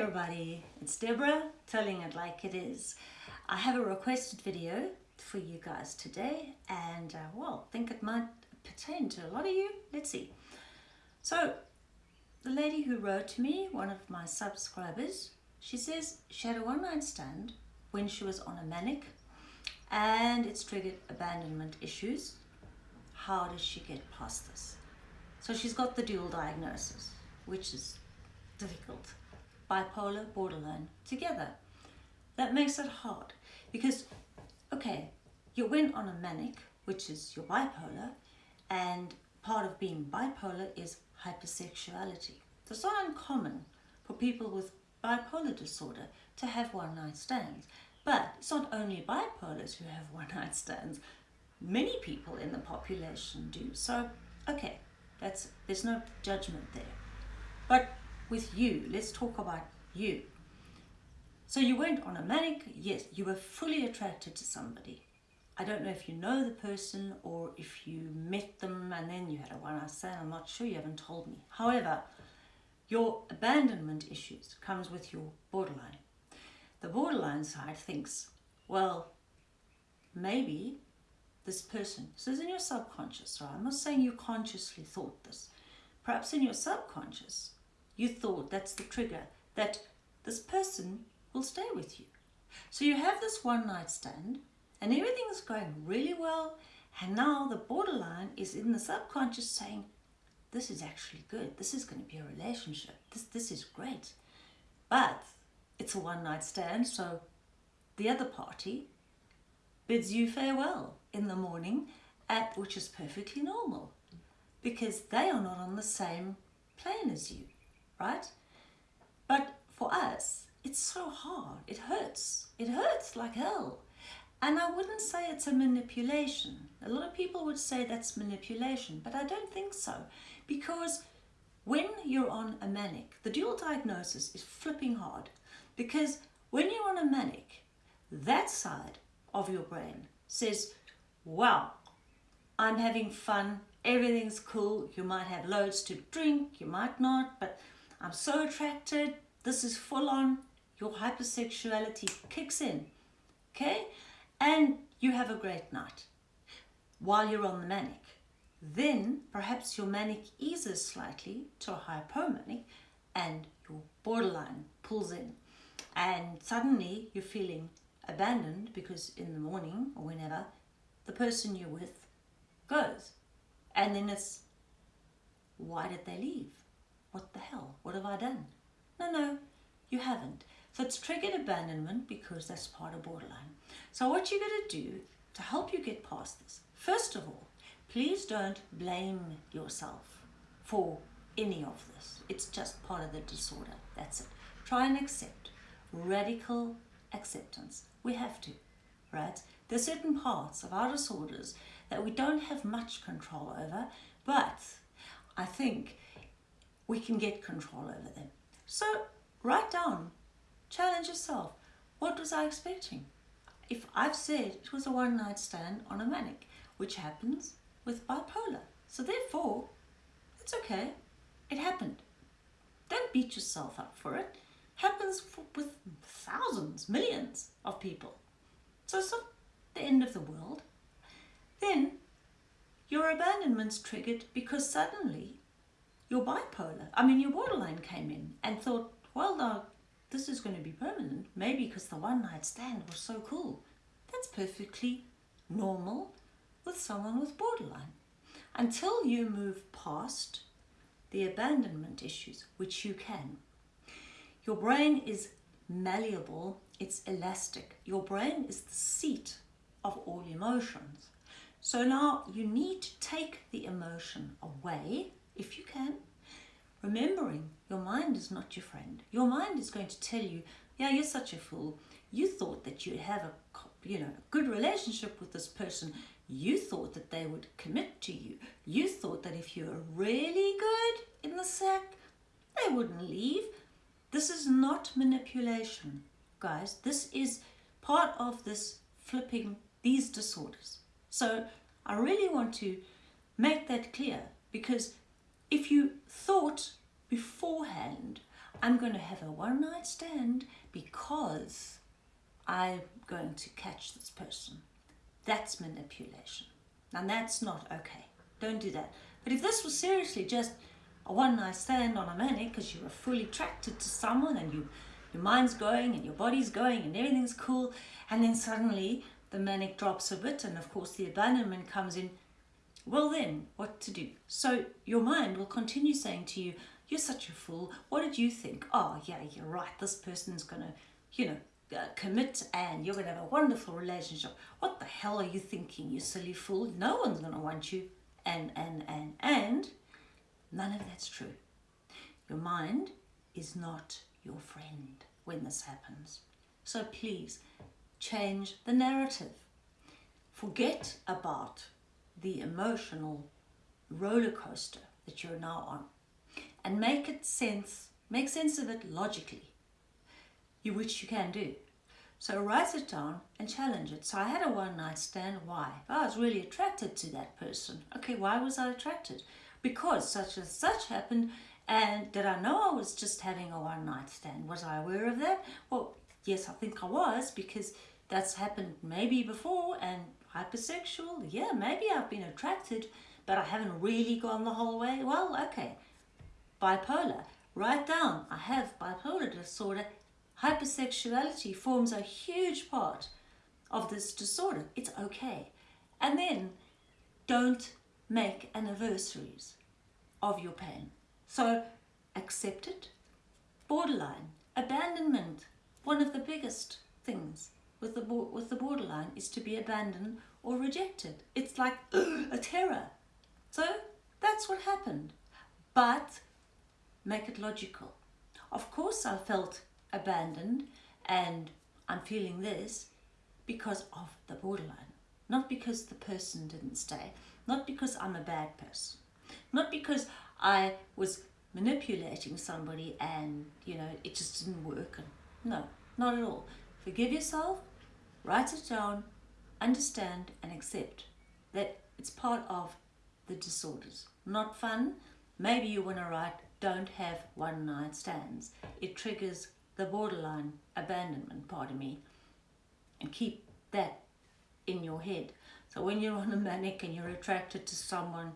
everybody, it's Deborah telling it like it is. I have a requested video for you guys today and uh, well, think it might pertain to a lot of you. Let's see. So, the lady who wrote to me, one of my subscribers, she says she had a one night stand when she was on a manic and it's triggered abandonment issues. How does she get past this? So she's got the dual diagnosis, which is difficult bipolar, borderline together. That makes it hard because, okay, you went on a manic, which is your bipolar, and part of being bipolar is hypersexuality. It's not uncommon for people with bipolar disorder to have one night stands. But it's not only bipolars who have one night stands. Many people in the population do. So, okay, that's there's no judgment there. But with you. Let's talk about you. So you went on a manic, yes, you were fully attracted to somebody. I don't know if you know the person or if you met them and then you had a one night stand. I'm not sure, you haven't told me. However, your abandonment issues comes with your borderline. The borderline side thinks, well, maybe this person, this is in your subconscious, right? I'm not saying you consciously thought this. Perhaps in your subconscious, you thought that's the trigger that this person will stay with you. So you have this one night stand and everything is going really well and now the borderline is in the subconscious saying this is actually good. This is going to be a relationship. This this is great. But it's a one night stand so the other party bids you farewell in the morning at which is perfectly normal because they are not on the same plane as you right? But for us, it's so hard. It hurts. It hurts like hell. And I wouldn't say it's a manipulation. A lot of people would say that's manipulation, but I don't think so. Because when you're on a manic, the dual diagnosis is flipping hard. Because when you're on a manic, that side of your brain says, wow, I'm having fun, everything's cool, you might have loads to drink, you might not, but I'm so attracted, this is full on, your hypersexuality kicks in, okay? And you have a great night while you're on the manic. Then perhaps your manic eases slightly to a hypomanic and your borderline pulls in. And suddenly you're feeling abandoned because in the morning or whenever the person you're with goes. And then it's why did they leave what the hell? What have I done? No, no, you haven't. So it's triggered abandonment because that's part of borderline. So what you're going to do to help you get past this, first of all, please don't blame yourself for any of this. It's just part of the disorder. That's it. Try and accept. Radical acceptance. We have to, right? There's certain parts of our disorders that we don't have much control over, but I think we can get control over them. So write down, challenge yourself. What was I expecting? If I've said it was a one night stand on a manic, which happens with bipolar. So therefore, it's okay. It happened. Don't beat yourself up for it. Happens for, with thousands, millions of people. So it's not the end of the world. Then your abandonment's triggered because suddenly your bipolar, I mean your borderline came in and thought, well this is going to be permanent, maybe because the one night stand was so cool. That's perfectly normal with someone with borderline. Until you move past the abandonment issues, which you can. Your brain is malleable, it's elastic. Your brain is the seat of all emotions. So now you need to take the emotion away if you can, remembering your mind is not your friend. Your mind is going to tell you, yeah, you're such a fool. You thought that you'd have a you know, good relationship with this person. You thought that they would commit to you. You thought that if you were really good in the sack, they wouldn't leave. This is not manipulation, guys. This is part of this flipping these disorders. So I really want to make that clear because if you thought beforehand, I'm going to have a one night stand because I'm going to catch this person. That's manipulation. And that's not okay. Don't do that. But if this was seriously just a one night stand on a manic because you were fully attracted to someone and you your mind's going and your body's going and everything's cool and then suddenly the manic drops a bit and of course the abandonment comes in well then what to do? So your mind will continue saying to you you're such a fool. What did you think? Oh yeah you're right. This person's gonna you know uh, commit and you're gonna have a wonderful relationship. What the hell are you thinking you silly fool? No one's gonna want you. And and and and none of that's true. Your mind is not your friend when this happens. So please change the narrative. Forget about the emotional roller coaster that you're now on and make it sense, make sense of it logically, you, which you can do. So write it down and challenge it. So I had a one night stand. Why? I was really attracted to that person. Okay, why was I attracted? Because such and such happened and did I know I was just having a one night stand? Was I aware of that? Well, yes, I think I was because that's happened maybe before and hypersexual, yeah, maybe I've been attracted, but I haven't really gone the whole way. Well, okay. Bipolar, write down, I have bipolar disorder. Hypersexuality forms a huge part of this disorder. It's okay. And then don't make anniversaries of your pain. So accept it. Borderline, abandonment, one of the biggest things with the, with the borderline is to be abandoned or rejected. It's like a terror. So that's what happened. But make it logical. Of course I felt abandoned and I'm feeling this because of the borderline. Not because the person didn't stay. Not because I'm a bad person. Not because I was manipulating somebody and, you know, it just didn't work. No, not at all. Forgive yourself, write it down, understand and accept that it's part of the disorders. Not fun. Maybe you want to write, don't have one night stands. It triggers the borderline abandonment part of me and keep that in your head. So when you're on a manic and you're attracted to someone,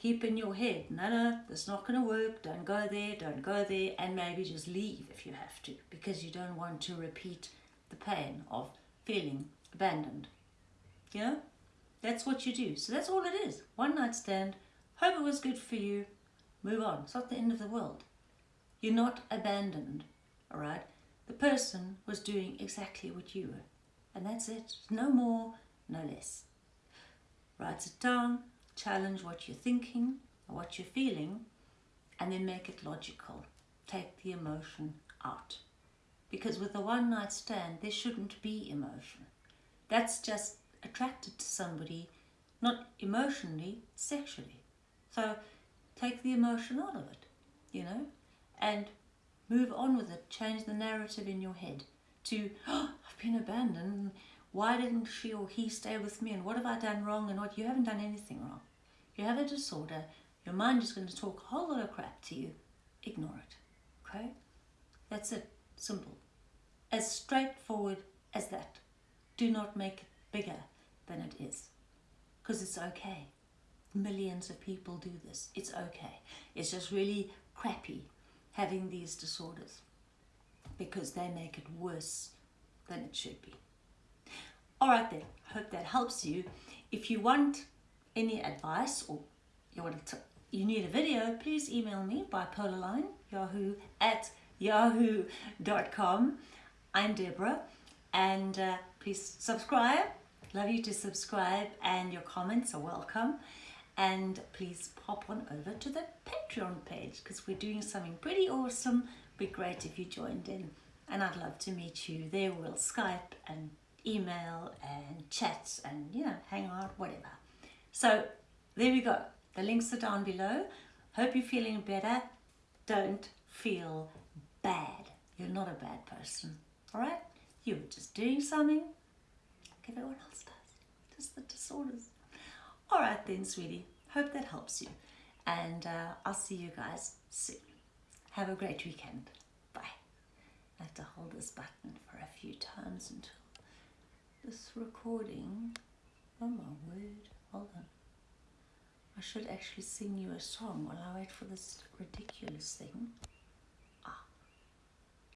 keep in your head, no, no, that's not going to work, don't go there, don't go there, and maybe just leave if you have to, because you don't want to repeat the pain of feeling abandoned. You know, that's what you do. So that's all it is. One night stand, hope it was good for you, move on. It's not the end of the world. You're not abandoned, all right? The person was doing exactly what you were. And that's it. No more, no less. Write it down, challenge what you're thinking or what you're feeling, and then make it logical. Take the emotion out. Because with a one night stand, there shouldn't be emotion. That's just attracted to somebody, not emotionally, sexually. So take the emotion out of it, you know, and move on with it. Change the narrative in your head to, oh, I've been abandoned. Why didn't she or he stay with me? And what have I done wrong? And what? You haven't done anything wrong. You have a disorder. Your mind is going to talk a whole lot of crap to you. Ignore it. Okay? That's it. Simple. As straightforward as that. Do not make it bigger than it is. Because it's okay. Millions of people do this. It's okay. It's just really crappy having these disorders because they make it worse than it should be. All right then, hope that helps you. If you want any advice or you want to, you need a video, please email me bipolarline yahoo at yahoo.com. I'm Deborah and uh, please subscribe. Love you to subscribe and your comments are welcome. And please pop on over to the Patreon page because we're doing something pretty awesome. Be great if you joined in and I'd love to meet you. There we'll Skype and email and chat and you know hang out whatever. So there we go. The links are down below. Hope you're feeling better. Don't feel bad. You're not a bad person. All right? You were just doing something like everyone else does. Just the disorders. All right then, sweetie. Hope that helps you. And uh, I'll see you guys soon. Have a great weekend. Bye. I have to hold this button for a few times until this recording. Oh my word. Hold on. I should actually sing you a song while I wait for this ridiculous thing.